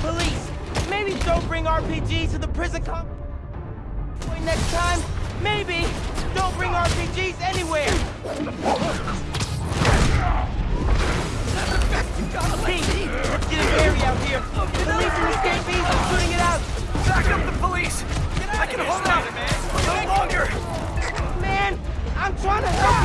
police. Maybe don't bring RPGs to the prison comp... Next time, maybe don't bring RPGs anywhere. Pete, get a berry out here. The police and escapees are shooting it out. Back up the police. I can hold out. No longer. Man, I'm trying to help.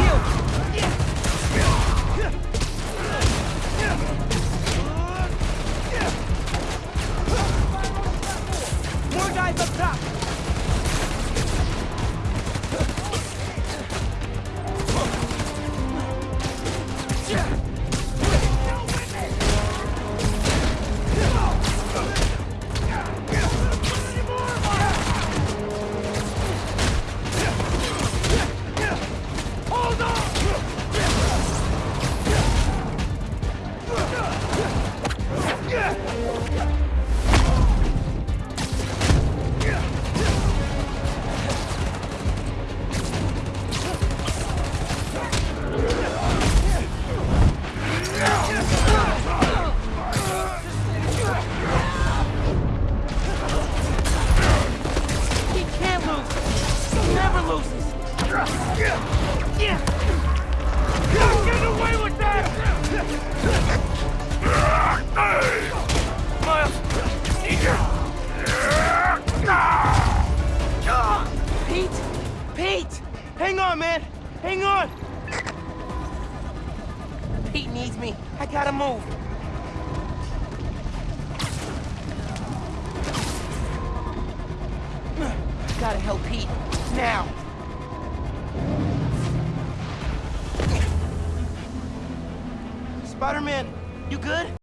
Gotta help Pete. Now! Spider-Man, you good?